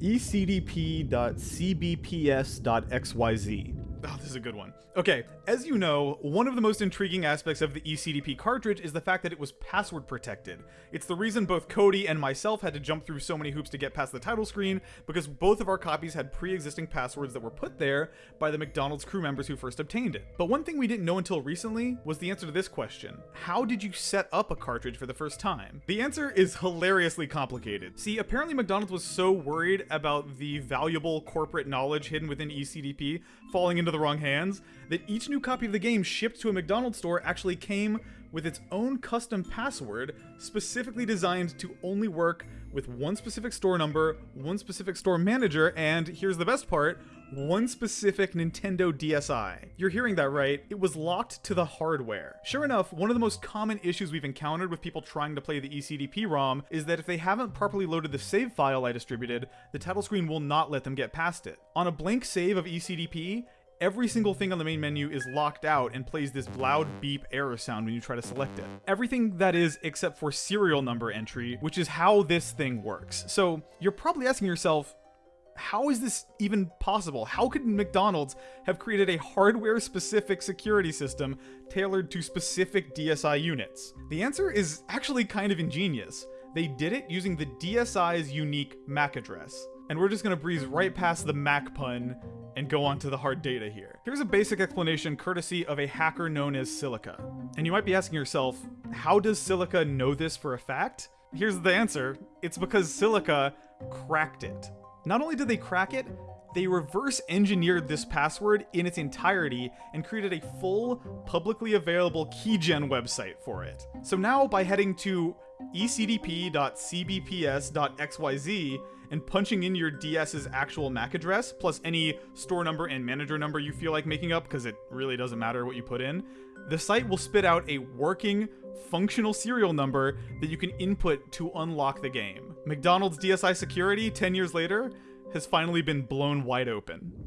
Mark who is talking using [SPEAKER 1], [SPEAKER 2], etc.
[SPEAKER 1] ecdp.cbps.xyz. A good one. Okay, as you know, one of the most intriguing aspects of the eCDP cartridge is the fact that it was password protected. It's the reason both Cody and myself had to jump through so many hoops to get past the title screen, because both of our copies had pre-existing passwords that were put there by the McDonald's crew members who first obtained it. But one thing we didn't know until recently was the answer to this question. How did you set up a cartridge for the first time? The answer is hilariously complicated. See, apparently McDonald's was so worried about the valuable corporate knowledge hidden within eCDP falling into the wrong hands that each new copy of the game shipped to a McDonald's store actually came with its own custom password specifically designed to only work with one specific store number, one specific store manager, and here's the best part, one specific Nintendo DSi. You're hearing that right, it was locked to the hardware. Sure enough, one of the most common issues we've encountered with people trying to play the eCDP ROM is that if they haven't properly loaded the save file I distributed, the title screen will not let them get past it. On a blank save of eCDP, every single thing on the main menu is locked out and plays this loud beep error sound when you try to select it. Everything that is except for serial number entry, which is how this thing works. So you're probably asking yourself, how is this even possible? How could McDonald's have created a hardware specific security system tailored to specific DSi units? The answer is actually kind of ingenious. They did it using the DSi's unique MAC address. And we're just gonna breeze right past the Mac pun and go on to the hard data here. Here's a basic explanation courtesy of a hacker known as Silica. And you might be asking yourself, how does Silica know this for a fact? Here's the answer. It's because Silica cracked it. Not only did they crack it, they reverse engineered this password in its entirety and created a full, publicly available keygen website for it. So now by heading to ecdp.cbps.xyz and punching in your DS's actual MAC address, plus any store number and manager number you feel like making up, because it really doesn't matter what you put in, the site will spit out a working, functional serial number that you can input to unlock the game. McDonald's DSi security 10 years later has finally been blown wide open.